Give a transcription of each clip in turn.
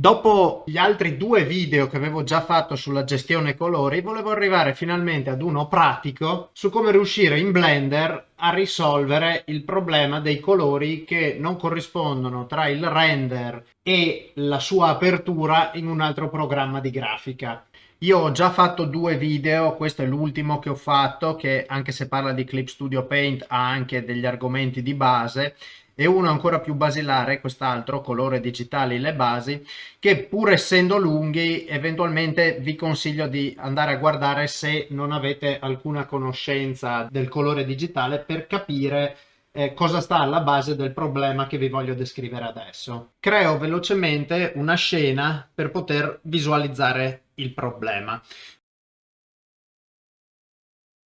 Dopo gli altri due video che avevo già fatto sulla gestione colori, volevo arrivare finalmente ad uno pratico su come riuscire in Blender a risolvere il problema dei colori che non corrispondono tra il render e la sua apertura in un altro programma di grafica. Io ho già fatto due video, questo è l'ultimo che ho fatto, che anche se parla di Clip Studio Paint ha anche degli argomenti di base e uno ancora più basilare, quest'altro, colore digitali le basi, che pur essendo lunghi eventualmente vi consiglio di andare a guardare se non avete alcuna conoscenza del colore digitale per capire eh, cosa sta alla base del problema che vi voglio descrivere adesso. Creo velocemente una scena per poter visualizzare il problema.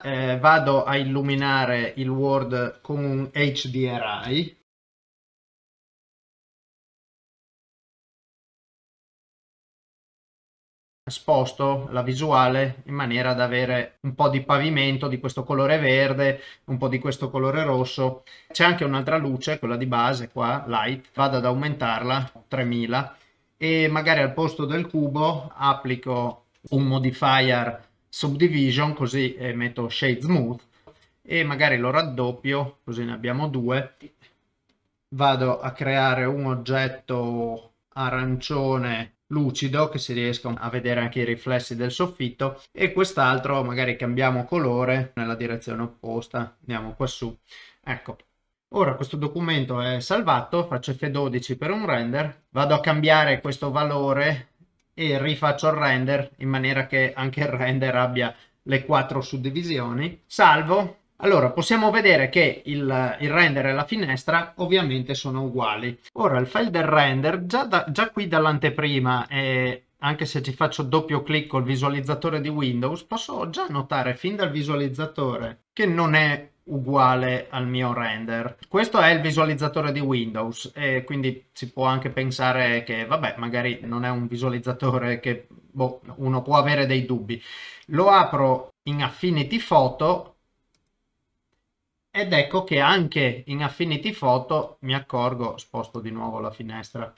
Eh, vado a illuminare il Word con un HDRI sposto la visuale in maniera da avere un po' di pavimento di questo colore verde, un po' di questo colore rosso. C'è anche un'altra luce, quella di base qua, light, vado ad aumentarla, 3000, e magari al posto del cubo applico un modifier subdivision, così eh, metto shade smooth, e magari lo raddoppio, così ne abbiamo due. Vado a creare un oggetto arancione lucido che si riesca a vedere anche i riflessi del soffitto e quest'altro magari cambiamo colore nella direzione opposta andiamo qua su. Ecco. Ora questo documento è salvato faccio F12 per un render vado a cambiare questo valore e rifaccio il render in maniera che anche il render abbia le quattro suddivisioni. Salvo allora, possiamo vedere che il, il, render e la finestra ovviamente sono uguali. Ora, il file del render, già, da, già qui dall'anteprima, eh, anche se ci faccio doppio clic col visualizzatore di Windows, posso già notare fin dal visualizzatore che non è uguale al mio render. Questo è il visualizzatore di Windows e quindi si può anche pensare che, vabbè, magari non è un visualizzatore che boh, uno può avere dei dubbi. Lo apro in Affinity Photo ed ecco che anche in Affinity Photo mi accorgo, sposto di nuovo la finestra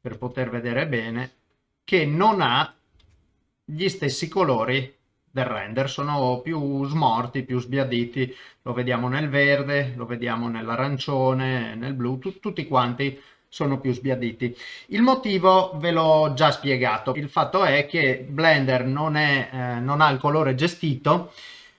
per poter vedere bene, che non ha gli stessi colori del render, sono più smorti, più sbiaditi, lo vediamo nel verde, lo vediamo nell'arancione, nel blu, tutti quanti sono più sbiaditi. Il motivo ve l'ho già spiegato, il fatto è che Blender non, è, eh, non ha il colore gestito,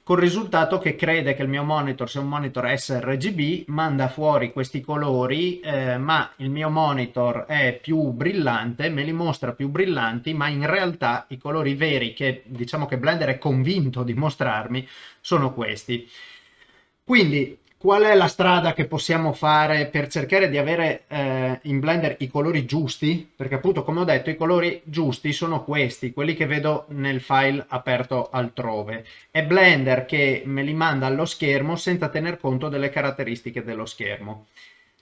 col risultato che crede che il mio monitor sia un monitor sRGB, manda fuori questi colori, eh, ma il mio monitor è più brillante, me li mostra più brillanti, ma in realtà i colori veri che diciamo che Blender è convinto di mostrarmi sono questi. Quindi qual è la strada che possiamo fare per cercare di avere eh, in Blender i colori giusti? Perché appunto, come ho detto, i colori giusti sono questi, quelli che vedo nel file aperto altrove. È Blender che me li manda allo schermo senza tener conto delle caratteristiche dello schermo.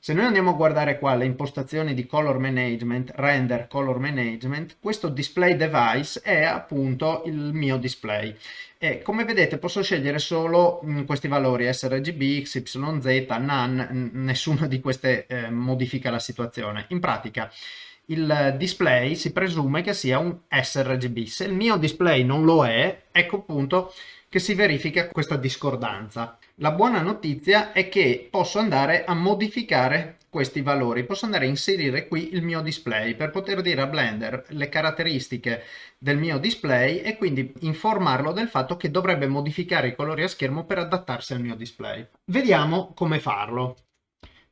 Se noi andiamo a guardare qua le impostazioni di color management, render color management, questo display device è appunto il mio display. E come vedete posso scegliere solo mm, questi valori sRGB, XYZ, NaN, nessuna di queste eh, modifica la situazione. In pratica il display si presume che sia un sRGB. Se il mio display non lo è, ecco appunto che si verifica questa discordanza. La buona notizia è che posso andare a modificare questi valori, posso andare a inserire qui il mio display per poter dire a Blender le caratteristiche del mio display e quindi informarlo del fatto che dovrebbe modificare i colori a schermo per adattarsi al mio display. Vediamo come farlo.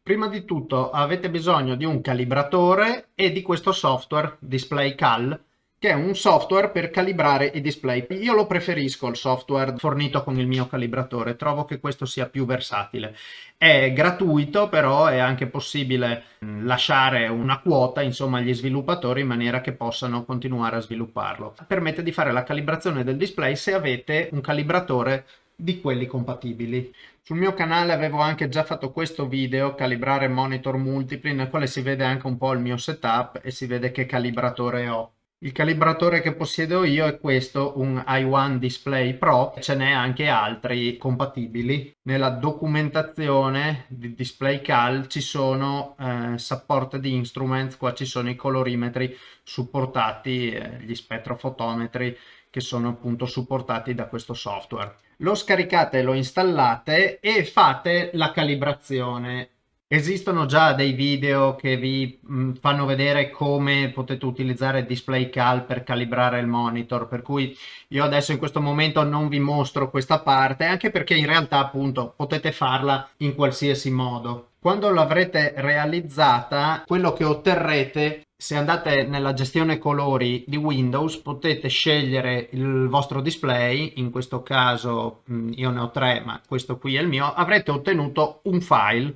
Prima di tutto avete bisogno di un calibratore e di questo software Display Cal che è un software per calibrare i display. Io lo preferisco il software fornito con il mio calibratore, trovo che questo sia più versatile. È gratuito, però è anche possibile mm, lasciare una quota insomma agli sviluppatori in maniera che possano continuare a svilupparlo. Permette di fare la calibrazione del display se avete un calibratore di quelli compatibili. Sul mio canale avevo anche già fatto questo video, calibrare monitor multipli, nel quale si vede anche un po' il mio setup e si vede che calibratore ho. Il calibratore che possiedo io è questo, un i1 Display Pro, ce n'è anche altri compatibili. Nella documentazione di Display Cal ci sono eh, supported instruments, qua ci sono i colorimetri supportati, eh, gli spettrofotometri che sono appunto supportati da questo software. Lo scaricate, lo installate e fate la calibrazione Esistono già dei video che vi mh, fanno vedere come potete utilizzare DisplayCal per calibrare il monitor, per cui io adesso in questo momento non vi mostro questa parte, anche perché in realtà appunto potete farla in qualsiasi modo. Quando l'avrete realizzata, quello che otterrete se andate nella gestione colori di Windows potete scegliere il vostro display, in questo caso io ne ho tre ma questo qui è il mio, avrete ottenuto un file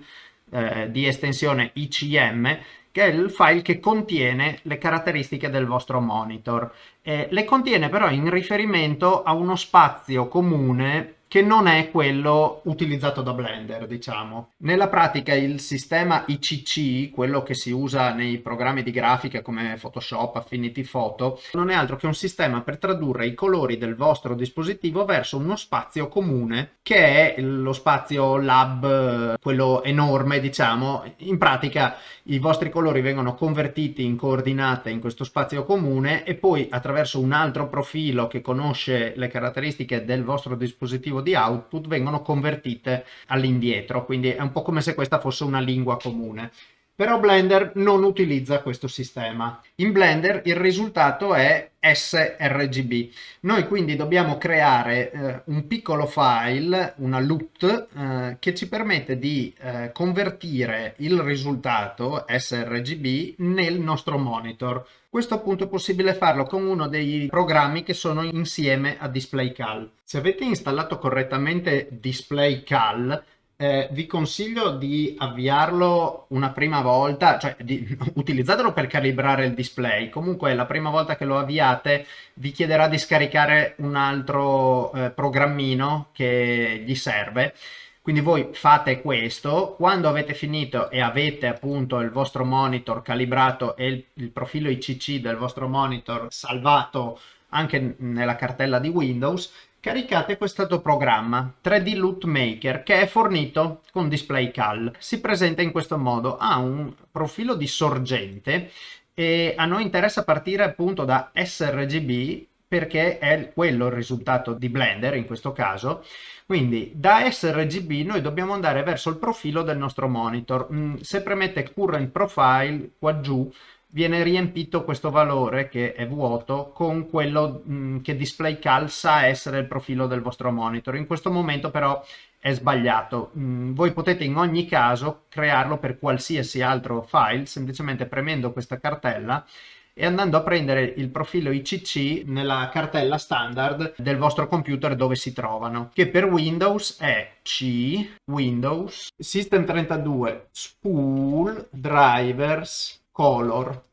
eh, di estensione ICM che è il file che contiene le caratteristiche del vostro monitor. Eh, le contiene però in riferimento a uno spazio comune che non è quello utilizzato da Blender, diciamo. Nella pratica il sistema ICC, quello che si usa nei programmi di grafica come Photoshop, Affinity Photo, non è altro che un sistema per tradurre i colori del vostro dispositivo verso uno spazio comune, che è lo spazio lab, quello enorme, diciamo. In pratica i vostri colori vengono convertiti in coordinate in questo spazio comune e poi attraverso un altro profilo che conosce le caratteristiche del vostro dispositivo dispositivo di output vengono convertite all'indietro, quindi è un po' come se questa fosse una lingua comune. Però Blender non utilizza questo sistema. In Blender il risultato è sRGB. Noi quindi dobbiamo creare eh, un piccolo file, una LUT, eh, che ci permette di eh, convertire il risultato sRGB nel nostro monitor. Questo appunto è possibile farlo con uno dei programmi che sono insieme a DisplayCal. Se avete installato correttamente DisplayCal, eh, vi consiglio di avviarlo una prima volta, cioè di, utilizzatelo per calibrare il display. Comunque la prima volta che lo avviate vi chiederà di scaricare un altro eh, programmino che gli serve. Quindi voi fate questo, quando avete finito e avete appunto il vostro monitor calibrato e il, il profilo ICC del vostro monitor salvato anche nella cartella di Windows, caricate questo programma 3D Loot Maker che è fornito con DisplayCal. Si presenta in questo modo, ha un profilo di sorgente e a noi interessa partire appunto da sRGB perché è quello il risultato di Blender in questo caso quindi da sRGB noi dobbiamo andare verso il profilo del nostro monitor. Mm, se premette Current Profile qua giù viene riempito questo valore che è vuoto con quello mm, che DisplayCal sa essere il profilo del vostro monitor. In questo momento però è sbagliato. Mm, voi potete in ogni caso crearlo per qualsiasi altro file semplicemente premendo questa cartella e andando a prendere il profilo ICC nella cartella standard del vostro computer dove si trovano, che per Windows è C, Windows, System32, Spool, Drivers, Color.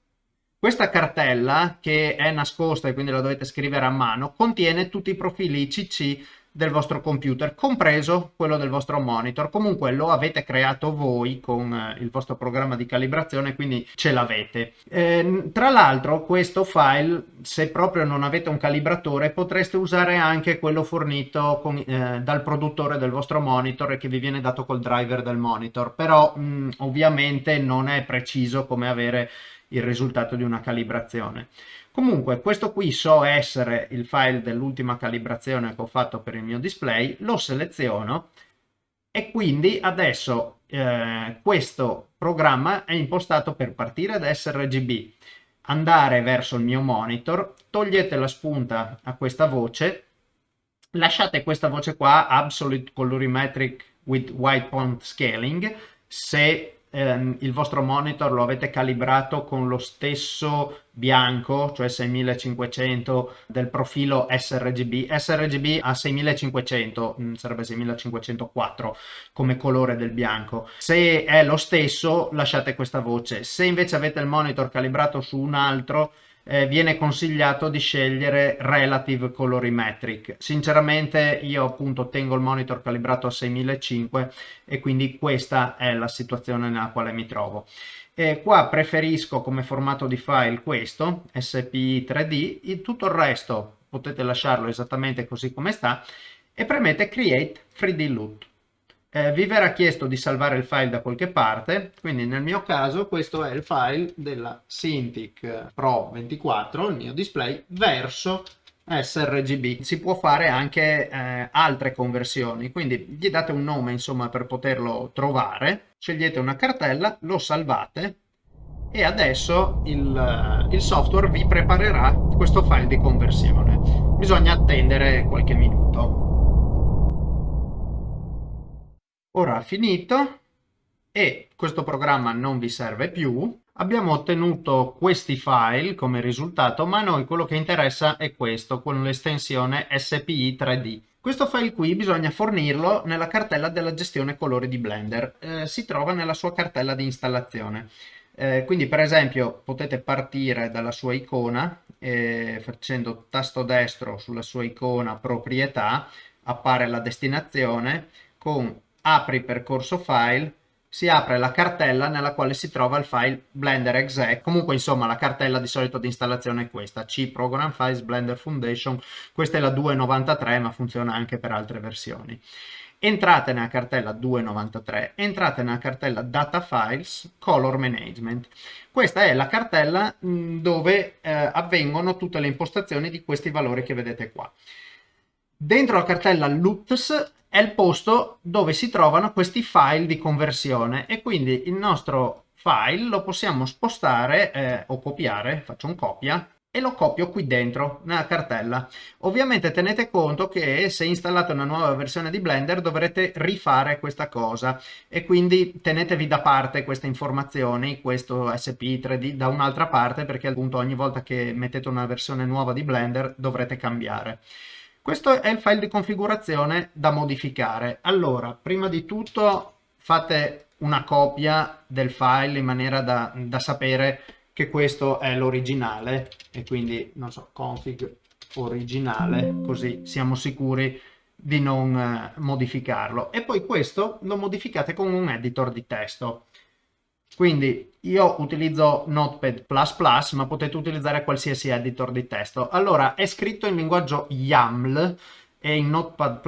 Questa cartella, che è nascosta e quindi la dovete scrivere a mano, contiene tutti i profili ICC del vostro computer, compreso quello del vostro monitor. Comunque lo avete creato voi con eh, il vostro programma di calibrazione, quindi ce l'avete. Eh, tra l'altro questo file, se proprio non avete un calibratore, potreste usare anche quello fornito con, eh, dal produttore del vostro monitor e che vi viene dato col driver del monitor, però mh, ovviamente non è preciso come avere il risultato di una calibrazione. Comunque questo qui so essere il file dell'ultima calibrazione che ho fatto per il mio display, lo seleziono e quindi adesso eh, questo programma è impostato per partire da sRGB, andare verso il mio monitor, togliete la spunta a questa voce, lasciate questa voce qua, Absolute Colorimetric with White Point Scaling, se ehm, il vostro monitor lo avete calibrato con lo stesso bianco, cioè 6500 del profilo sRGB. sRGB a 6500, mm, sarebbe 6504 come colore del bianco. Se è lo stesso lasciate questa voce. Se invece avete il monitor calibrato su un altro eh, viene consigliato di scegliere Relative Colorimetric. Sinceramente io appunto tengo il monitor calibrato a 6005 e quindi questa è la situazione nella quale mi trovo. E qua preferisco come formato di file questo, SPI 3D, tutto il resto potete lasciarlo esattamente così come sta e premete Create 3D LUT eh, vi verrà chiesto di salvare il file da qualche parte, quindi nel mio caso questo è il file della Cintiq Pro 24, il mio display, verso sRGB. Si può fare anche eh, altre conversioni, quindi gli date un nome insomma per poterlo trovare, scegliete una cartella, lo salvate e adesso il, il software vi preparerà questo file di conversione. Bisogna attendere qualche minuto. Ora ha finito e questo programma non vi serve più. Abbiamo ottenuto questi file come risultato, ma a noi quello che interessa è questo, con l'estensione SPI 3D. Questo file qui bisogna fornirlo nella cartella della gestione colori di Blender. Eh, si trova nella sua cartella di installazione. Eh, quindi per esempio potete partire dalla sua icona eh, facendo tasto destro sulla sua icona proprietà, appare la destinazione con apri percorso file, si apre la cartella nella quale si trova il file Blender exec, comunque insomma la cartella di solito di installazione è questa, C Program Files Blender Foundation, questa è la 2.93 ma funziona anche per altre versioni. Entrate nella cartella 2.93, entrate nella cartella Data Files Color Management. Questa è la cartella dove eh, avvengono tutte le impostazioni di questi valori che vedete qua. Dentro la cartella LUTS è il posto dove si trovano questi file di conversione e quindi il nostro file lo possiamo spostare eh, o copiare, faccio un copia e lo copio qui dentro nella cartella. Ovviamente tenete conto che se installate una nuova versione di Blender dovrete rifare questa cosa e quindi tenetevi da parte queste informazioni, questo SPI 3D da un'altra parte perché appunto ogni volta che mettete una versione nuova di Blender dovrete cambiare. Questo è il file di configurazione da modificare. Allora, prima di tutto fate una copia del file in maniera da, da sapere che questo è l'originale e quindi, non so, config originale, così siamo sicuri di non eh, modificarlo. E poi questo lo modificate con un editor di testo. Quindi io utilizzo Notepad++, ma potete utilizzare qualsiasi editor di testo. Allora, è scritto in linguaggio YAML e in Notepad++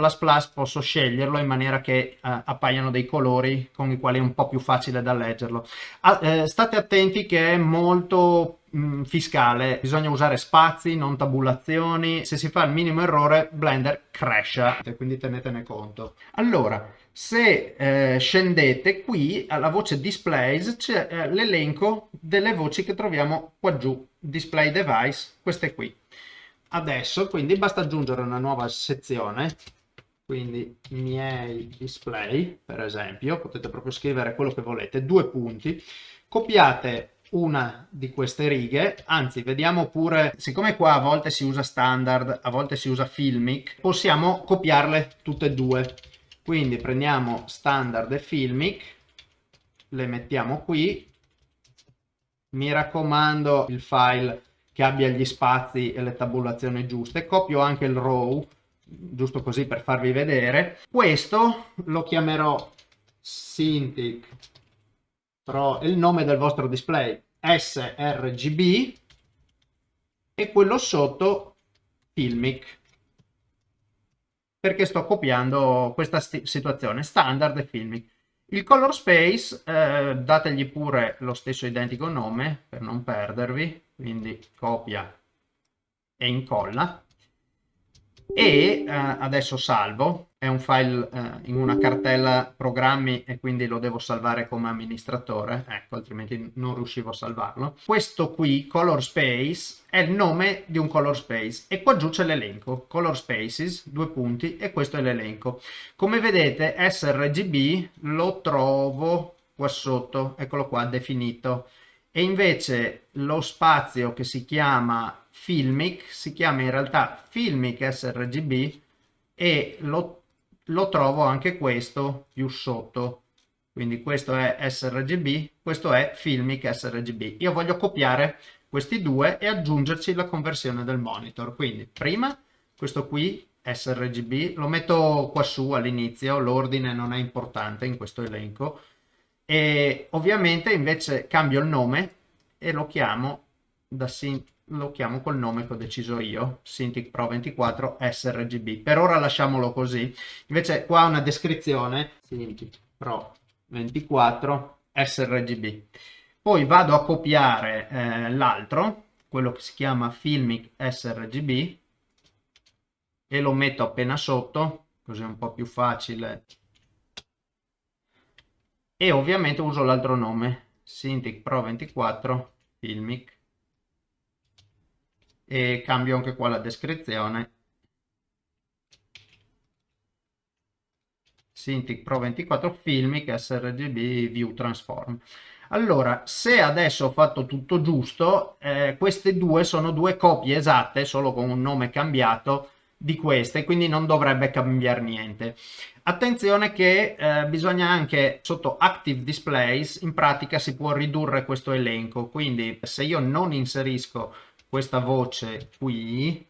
posso sceglierlo in maniera che eh, appaiano dei colori con i quali è un po' più facile da leggerlo. Ah, eh, state attenti che è molto mh, mm, fiscale, bisogna usare spazi, non tabulazioni. Se si fa il minimo errore, Blender crasha, quindi tenetene conto. Allora, se eh, scendete qui alla voce displays c'è eh, l'elenco delle voci che troviamo qua giù display device queste qui. Adesso quindi basta aggiungere una nuova sezione. Quindi miei display per esempio potete proprio scrivere quello che volete due punti. Copiate una di queste righe anzi vediamo pure siccome qua a volte si usa standard a volte si usa filmic possiamo copiarle tutte e due quindi prendiamo standard e filmic le mettiamo qui. Mi raccomando il file che abbia gli spazi e le tabulazioni giuste. Copio anche il row giusto così per farvi vedere. Questo lo chiamerò Cintiq Pro il nome del vostro display sRGB e quello sotto filmic perché sto copiando questa situazione standard e filmic. Il color space, eh, dategli pure lo stesso identico nome per non perdervi, quindi copia e incolla e eh, adesso salvo, è un file eh, in una cartella programmi e quindi lo devo salvare come amministratore, ecco altrimenti non riuscivo a salvarlo. Questo qui, color space, è il nome di un color space. E qua giù c'è l'elenco, color spaces, due punti e questo è l'elenco. Come vedete sRGB lo trovo qua sotto, eccolo qua definito e invece lo spazio che si chiama Filmic si chiama in realtà Filmic sRGB e lo, lo trovo anche questo più sotto quindi questo è sRGB questo è Filmic sRGB io voglio copiare questi due e aggiungerci la conversione del monitor. Quindi prima questo qui sRGB, lo metto qua su all'inizio, l'ordine non è importante in questo elenco e ovviamente invece cambio il nome e lo chiamo, da lo chiamo col nome che ho deciso io, Cintiq Pro 24 sRGB. Per ora lasciamolo così. Invece qua una descrizione, Cintiq Pro 24 sRGB. Poi vado a copiare eh, l'altro, quello che si chiama Filmic sRGB, e lo metto appena sotto, così è un po' più facile. E ovviamente uso l'altro nome, Cintiq Pro 24 Filmic. E cambio anche qua la descrizione. Cintiq Pro 24 Filmic sRGB View Transform. Allora, se adesso ho fatto tutto giusto, eh, queste due sono due copie esatte, solo con un nome cambiato, di queste, quindi non dovrebbe cambiare niente. Attenzione che eh, bisogna anche sotto Active Displays, in pratica si può ridurre questo elenco, quindi se io non inserisco questa voce qui,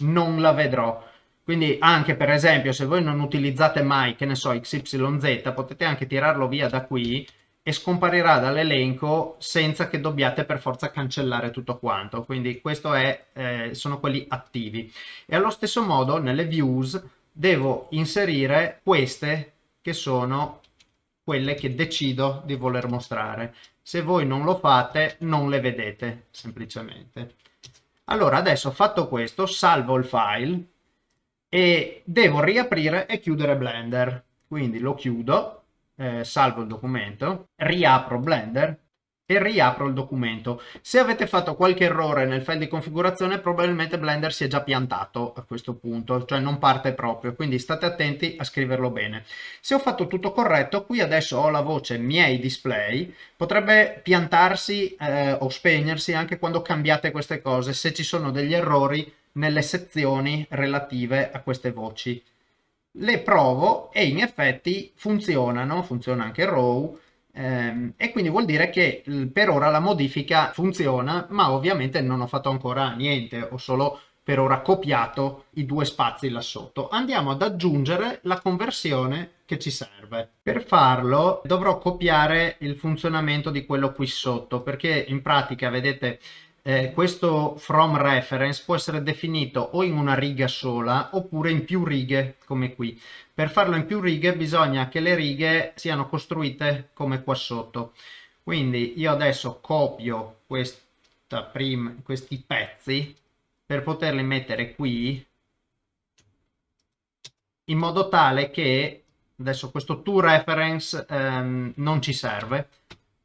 non la vedrò. Quindi anche per esempio se voi non utilizzate mai, che ne so, XYZ, potete anche tirarlo via da qui e scomparirà dall'elenco senza che dobbiate per forza cancellare tutto quanto. Quindi questo è, eh, sono quelli attivi. E allo stesso modo nelle views devo inserire queste che sono quelle che decido di voler mostrare. Se voi non lo fate non le vedete semplicemente. Allora adesso fatto questo salvo il file e devo riaprire e chiudere Blender. Quindi lo chiudo eh, salvo il documento, riapro Blender e riapro il documento. Se avete fatto qualche errore nel file di configurazione probabilmente Blender si è già piantato a questo punto, cioè non parte proprio, quindi state attenti a scriverlo bene. Se ho fatto tutto corretto, qui adesso ho la voce miei display, potrebbe piantarsi eh, o spegnersi anche quando cambiate queste cose, se ci sono degli errori nelle sezioni relative a queste voci le provo e in effetti funzionano, funziona anche RAW ehm, e quindi vuol dire che per ora la modifica funziona ma ovviamente non ho fatto ancora niente, ho solo per ora copiato i due spazi là sotto. Andiamo ad aggiungere la conversione che ci serve. Per farlo dovrò copiare il funzionamento di quello qui sotto perché in pratica vedete eh, questo from reference può essere definito o in una riga sola oppure in più righe come qui. Per farlo in più righe bisogna che le righe siano costruite come qua sotto. Quindi io adesso copio prima, questi pezzi per poterli mettere qui in modo tale che adesso questo to reference ehm, non ci serve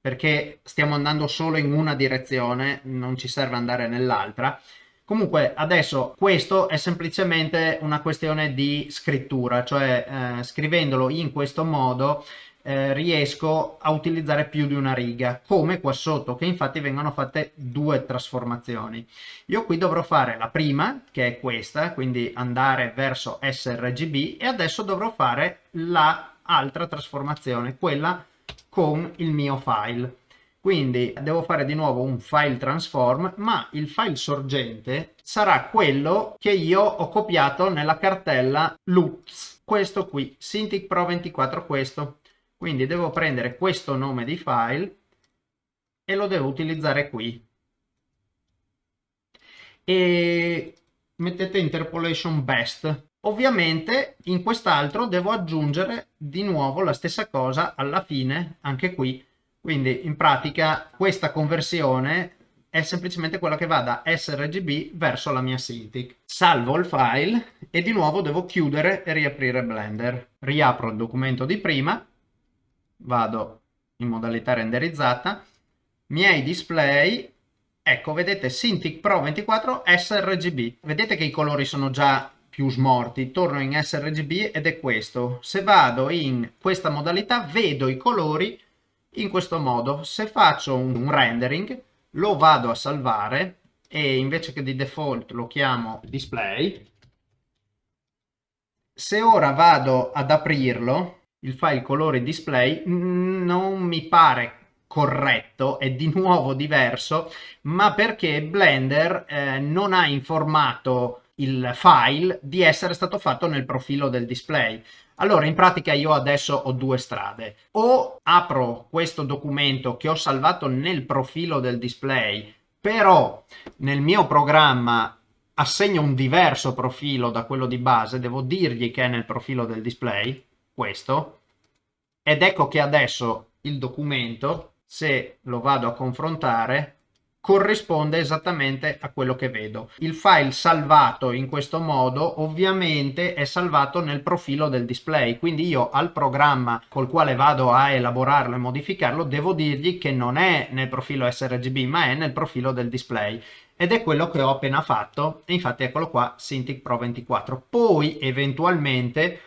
perché stiamo andando solo in una direzione, non ci serve andare nell'altra. Comunque adesso questo è semplicemente una questione di scrittura, cioè eh, scrivendolo in questo modo eh, riesco a utilizzare più di una riga, come qua sotto, che infatti vengono fatte due trasformazioni. Io qui dovrò fare la prima, che è questa, quindi andare verso sRGB, e adesso dovrò fare l'altra trasformazione, quella con il mio file. Quindi devo fare di nuovo un file transform, ma il file sorgente sarà quello che io ho copiato nella cartella loops, questo qui, Cintiq Pro 24 questo. Quindi devo prendere questo nome di file e lo devo utilizzare qui. E mettete interpolation best Ovviamente in quest'altro devo aggiungere di nuovo la stessa cosa alla fine, anche qui. Quindi in pratica questa conversione è semplicemente quella che va da sRGB verso la mia Cintiq. Salvo il file e di nuovo devo chiudere e riaprire Blender. Riapro il documento di prima, vado in modalità renderizzata, miei display, ecco vedete Cintiq Pro 24 sRGB. Vedete che i colori sono già più smorti, torno in sRGB ed è questo. Se vado in questa modalità vedo i colori in questo modo. Se faccio un, rendering lo vado a salvare e invece che di default lo chiamo display. Se ora vado ad aprirlo, il file colori display, non mi pare corretto, è di nuovo diverso, ma perché Blender eh, non ha informato il file di essere stato fatto nel profilo del display. Allora, in pratica io adesso ho due strade. O apro questo documento che ho salvato nel profilo del display, però nel mio programma assegno un diverso profilo da quello di base, devo dirgli che è nel profilo del display, questo, ed ecco che adesso il documento, se lo vado a confrontare, corrisponde esattamente a quello che vedo. Il file salvato in questo modo ovviamente è salvato nel profilo del display, quindi io al programma col quale vado a elaborarlo e modificarlo devo dirgli che non è nel profilo sRGB ma è nel profilo del display. Ed è quello che ho appena fatto. E infatti eccolo qua Cintiq Pro 24 poi eventualmente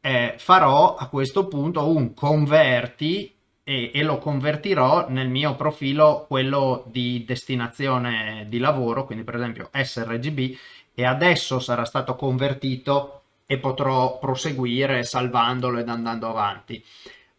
eh, farò a questo punto un converti e, e, lo convertirò nel mio profilo quello di destinazione di lavoro quindi per esempio sRGB e adesso sarà stato convertito e potrò proseguire salvandolo ed andando avanti.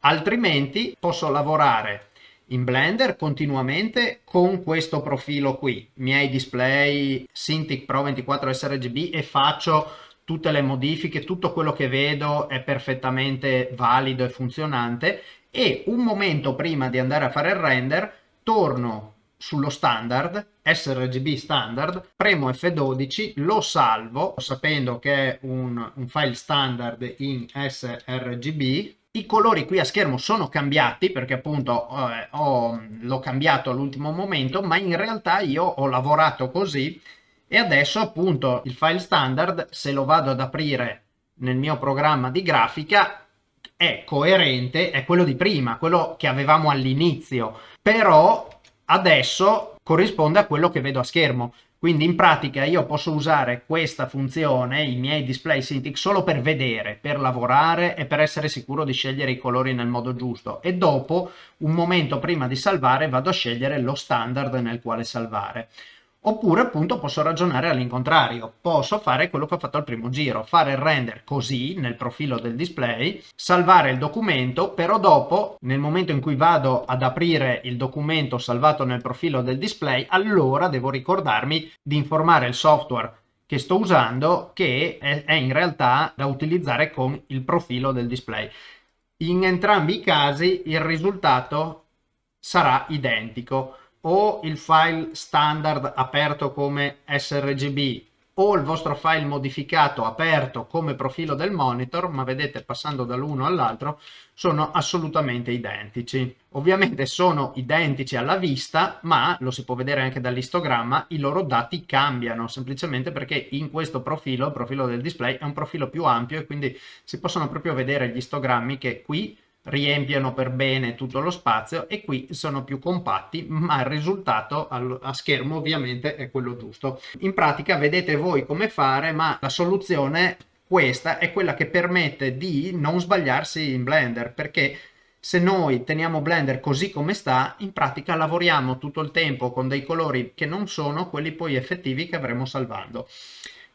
Altrimenti posso lavorare in Blender continuamente con questo profilo qui, miei display Cintiq Pro 24 sRGB e faccio tutte le modifiche, tutto quello che vedo è perfettamente valido e funzionante e un momento prima di andare a fare il render torno sullo standard, sRGB standard, premo F12, lo salvo sapendo che è un, un file standard in sRGB. I colori qui a schermo sono cambiati perché appunto eh, l'ho cambiato all'ultimo momento, ma in realtà io ho lavorato così e adesso appunto il file standard, se lo vado ad aprire nel mio programma di grafica, è coerente, è quello di prima, quello che avevamo all'inizio, però adesso corrisponde a quello che vedo a schermo. Quindi in pratica io posso usare questa funzione, i miei display Cintiq, solo per vedere, per lavorare e per essere sicuro di scegliere i colori nel modo giusto. E dopo, un momento prima di salvare, vado a scegliere lo standard nel quale salvare. Oppure appunto posso ragionare all'incontrario, posso fare quello che ho fatto al primo giro, fare il render così nel profilo del display, salvare il documento, però dopo nel momento in cui vado ad aprire il documento salvato nel profilo del display, allora devo ricordarmi di informare il software che sto usando che è, in realtà da utilizzare con il profilo del display. In entrambi i casi il risultato sarà identico o il file standard aperto come sRGB o il vostro file modificato aperto come profilo del monitor, ma vedete passando dall'uno all'altro sono assolutamente identici. Ovviamente sono identici alla vista, ma lo si può vedere anche dall'istogramma, i loro dati cambiano semplicemente perché in questo profilo, il profilo del display, è un profilo più ampio e quindi si possono proprio vedere gli istogrammi che qui riempiono per bene tutto lo spazio e qui sono più compatti ma il risultato a schermo ovviamente è quello giusto in pratica vedete voi come fare ma la soluzione questa è quella che permette di non sbagliarsi in blender perché se noi teniamo Blender così come sta, in pratica lavoriamo tutto il tempo con dei colori che non sono quelli poi effettivi che avremo salvando.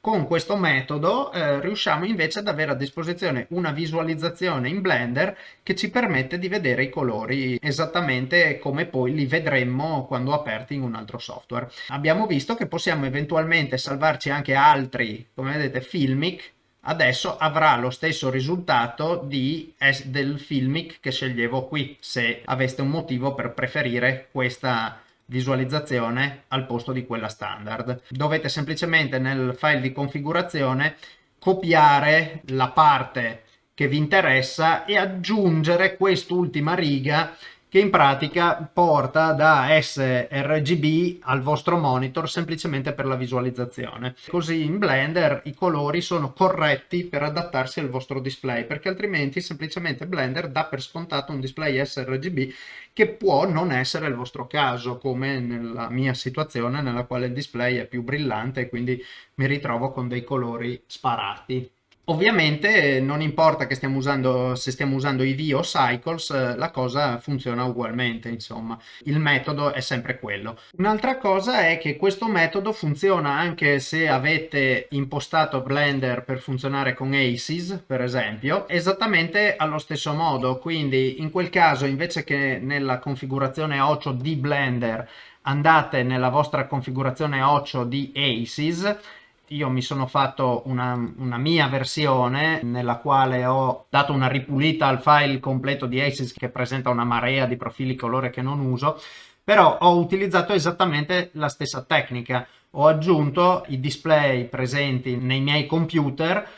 Con questo metodo eh, riusciamo invece ad avere a disposizione una visualizzazione in Blender che ci permette di vedere i colori esattamente come poi li vedremmo quando aperti in un altro software. Abbiamo visto che possiamo eventualmente salvarci anche altri, come vedete, Filmic, adesso avrà lo stesso risultato di, del Filmic che sceglievo qui, se aveste un motivo per preferire questa visualizzazione al posto di quella standard. Dovete semplicemente nel file di configurazione copiare la parte che vi interessa e aggiungere quest'ultima riga che in pratica porta da sRGB al vostro monitor semplicemente per la visualizzazione. Così in Blender i colori sono corretti per adattarsi al vostro display, perché altrimenti semplicemente Blender dà per scontato un display sRGB che può non essere il vostro caso, come nella mia situazione nella quale il display è più brillante e quindi mi ritrovo con dei colori sparati. Ovviamente non importa che stiamo usando, se stiamo usando IV o Cycles, la cosa funziona ugualmente, insomma, il metodo è sempre quello. Un'altra cosa è che questo metodo funziona anche se avete impostato Blender per funzionare con ACES, per esempio, esattamente allo stesso modo, quindi in quel caso invece che nella configurazione 8 di Blender andate nella vostra configurazione 8 di ACES io mi sono fatto una, una, mia versione nella quale ho dato una ripulita al file completo di ACES che presenta una marea di profili colore che non uso, però ho utilizzato esattamente la stessa tecnica. Ho aggiunto i display presenti nei miei computer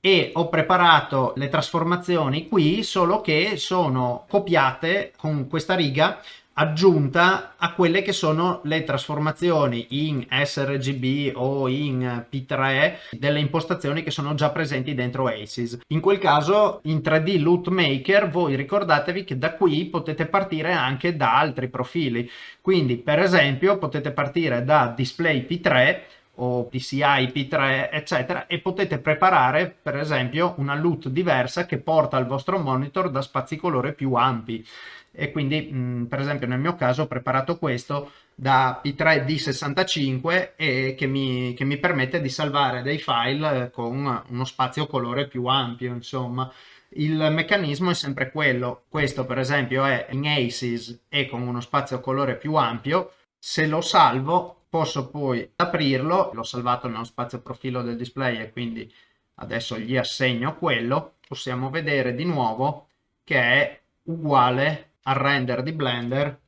e ho preparato le trasformazioni qui, solo che sono copiate con questa riga aggiunta a quelle che sono le trasformazioni in sRGB o in P3 delle impostazioni che sono già presenti dentro ACES. In quel caso in 3D Loot Maker voi ricordatevi che da qui potete partire anche da altri profili. Quindi per esempio potete partire da Display P3 o PCI P3 eccetera e potete preparare per esempio una LUT diversa che porta al vostro monitor da spazi colore più ampi e quindi mh, per esempio nel mio caso ho preparato questo da P3D65 e che mi, che mi permette di salvare dei file con uno spazio colore più ampio insomma. Il meccanismo è sempre quello. Questo per esempio è in ACES e con uno spazio colore più ampio. Se lo salvo posso poi aprirlo. L'ho salvato nello spazio profilo del display e quindi adesso gli assegno quello. Possiamo vedere di nuovo che è uguale al render di Blender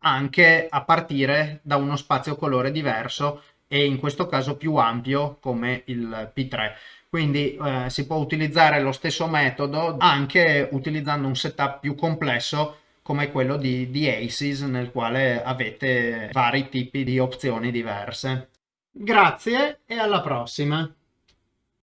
anche a partire da uno spazio colore diverso e in questo caso più ampio come il P3 quindi eh, si può utilizzare lo stesso metodo anche utilizzando un setup più complesso come quello di, di ACES nel quale avete vari tipi di opzioni diverse. Grazie e alla prossima!